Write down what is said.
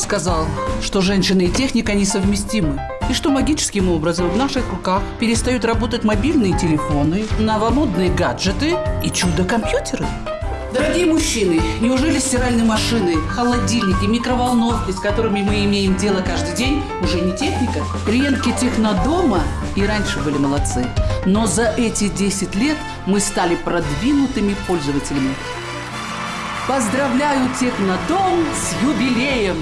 сказал, что женщины и техника несовместимы? И что магическим образом в наших руках перестают работать мобильные телефоны, новомодные гаджеты и чудо-компьютеры? Дорогие мужчины, неужели стиральные машины, холодильники, микроволновки, с которыми мы имеем дело каждый день, уже не техника? Клиентки Технодома и раньше были молодцы. Но за эти 10 лет мы стали продвинутыми пользователями. Поздравляю Технодом с юбилеем!